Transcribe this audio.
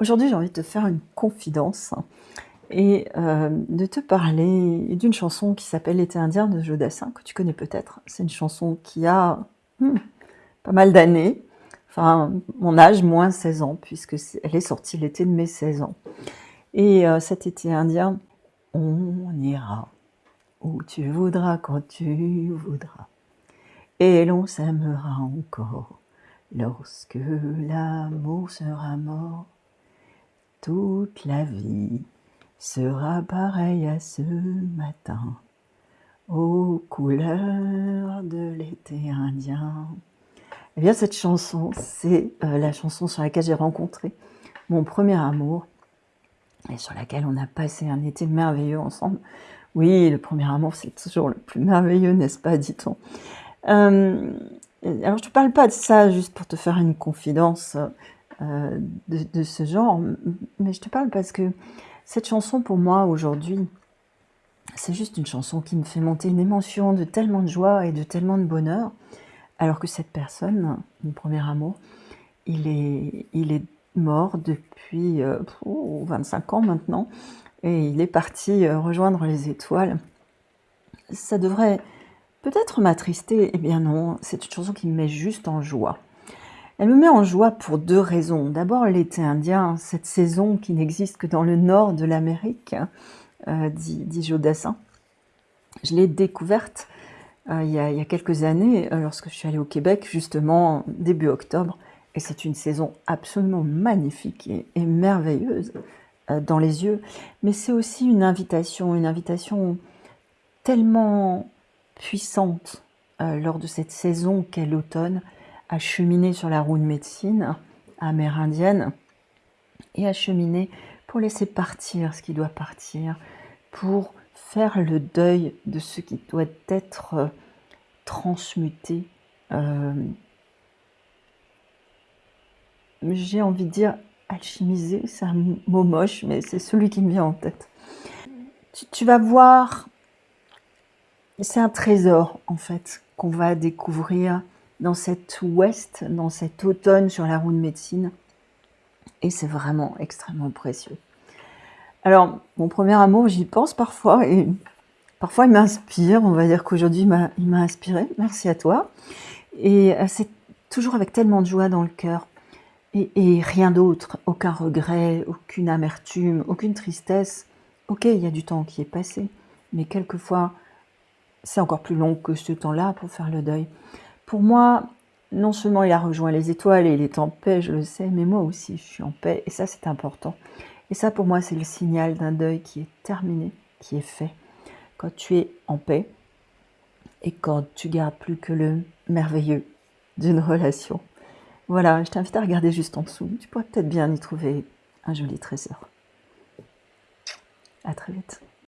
Aujourd'hui, j'ai envie de te faire une confidence et euh, de te parler d'une chanson qui s'appelle L'été indien de Jodassin, que tu connais peut-être. C'est une chanson qui a hmm, pas mal d'années, enfin mon âge, moins 16 ans, puisque elle est sortie l'été de mes 16 ans. Et euh, cet été indien, on ira où tu voudras, quand tu voudras, et l'on s'aimera encore lorsque l'amour sera mort toute la vie sera pareille à ce matin, aux couleurs de l'été indien. Eh bien, cette chanson, c'est euh, la chanson sur laquelle j'ai rencontré mon premier amour et sur laquelle on a passé un été merveilleux ensemble. Oui, le premier amour, c'est toujours le plus merveilleux, n'est-ce pas, dit-on. Euh, alors, je ne te parle pas de ça juste pour te faire une confidence euh, de, ce genre, mais je te parle parce que cette chanson pour moi aujourd'hui, c'est juste une chanson qui me fait monter une émotion de tellement de joie et de tellement de bonheur, alors que cette personne, mon premier amour, il est, mort depuis 25 euh, ans maintenant, et il est parti euh, rejoindre les étoiles. Ça devrait peut-être m'attrister, eh bien non, c'est une chanson qui me met juste en joie. Elle me met en joie pour deux raisons. D'abord, l'été indien, cette saison qui n'existe que dans le nord de l'Amérique, euh, dit, Jodassin. Je l'ai découverte euh, il, y a, quelques années, euh, lorsque je suis allée au Québec, justement début octobre. Et c'est une saison absolument magnifique et, merveilleuse dans les yeux. Mais c'est aussi une invitation, une invitation tellement puissante lors de cette saison qu'est l'automne, à cheminer sur la roue de médecine amérindienne et à cheminer pour laisser partir ce qui doit partir, pour faire le deuil de ce qui doit être euh, transmuté. Euh, j'ai envie de dire alchimisé, c'est un mot moche, mais c'est celui qui me vient en tête. tu vas voir, c'est un trésor en fait qu'on va découvrir dans cet ouest, dans cet automne sur la roue de médecine. Et c'est vraiment extrêmement précieux. Alors, mon premier amour, j'y pense parfois et parfois il m'inspire. On va dire qu'aujourd'hui, il m'a inspiré. Merci à toi. Et euh, c'est toujours avec tellement de joie dans le cœur. Et, et rien d'autre, aucun regret, aucune amertume, aucune tristesse. Ok, il y a du temps qui est passé, mais quelquefois, c'est encore plus long que ce temps-là pour faire le deuil. Pour moi, non seulement il a rejoint les étoiles et il est en paix, je le sais, mais moi aussi je suis en paix et ça c'est important. Et ça pour moi c'est le signal d'un deuil qui est terminé, qui est fait. Quand tu es en paix et quand tu gardes plus que le merveilleux d'une relation. Voilà, je t'invite à regarder juste en dessous. Tu pourrais peut-être bien y trouver un joli trésor. À très vite.